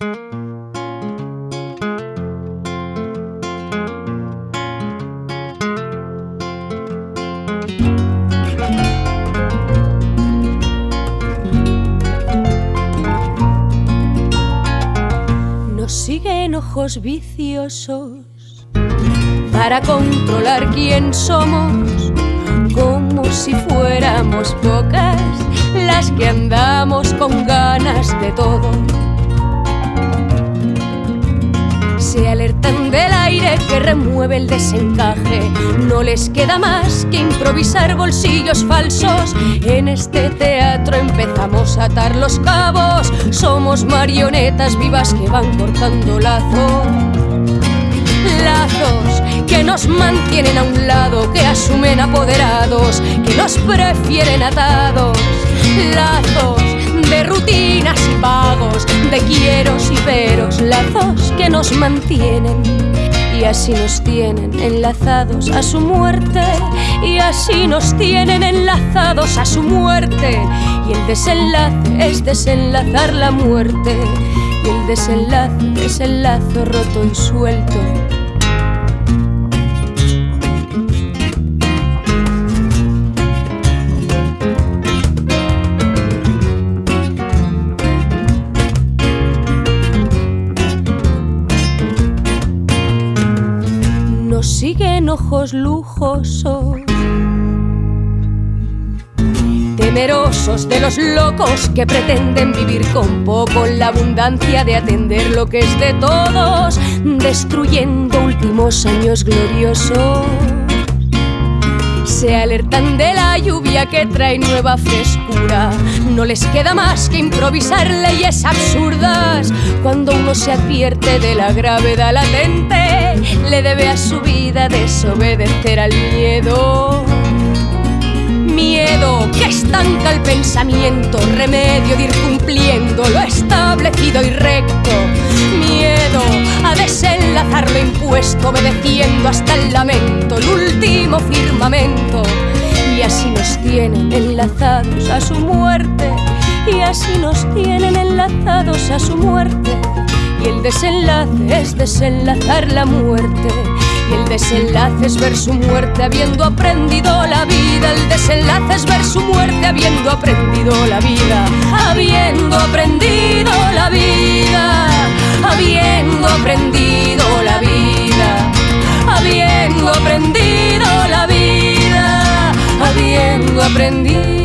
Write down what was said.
Nos siguen ojos viciosos para controlar quién somos, como si fuéramos pocas las que andamos con ganas de todo del aire que remueve el desencaje. No les queda más que improvisar bolsillos falsos. En este teatro empezamos a atar los cabos. Somos marionetas vivas que van cortando lazos. Lazos que nos mantienen a un lado, que asumen apoderados, que nos prefieren atados. Lazos de rutinas y pagos, de quieros y peros, lazos que nos mantienen. Y así nos tienen enlazados a su muerte y así nos tienen enlazados a su muerte. Y el desenlace es desenlazar la muerte y el desenlace es el lazo roto y suelto siguen ojos lujosos. Temerosos de los locos que pretenden vivir con poco la abundancia de atender lo que es de todos, destruyendo últimos años gloriosos. Se alertan de la lluvia que trae nueva frescura. No les queda más que improvisar leyes absurdas. Cuando uno se advierte de la gravedad latente, le debe a su vida desobedecer al miedo. Miedo que estanca el pensamiento, remedio de ir cumpliendo lo establecido y recto. Miedo a desenlazar lo impuesto, obedeciendo hasta el lamento, último firmamento. Y así nos tienen enlazados a su muerte, y así nos tienen enlazados a su muerte. Y el desenlace es desenlazar la muerte. Y el desenlace es ver su muerte habiendo aprendido la vida. El desenlace es ver su muerte habiendo aprendido la vida. Habiendo aprendido la vida. Habiendo aprendido Aprendido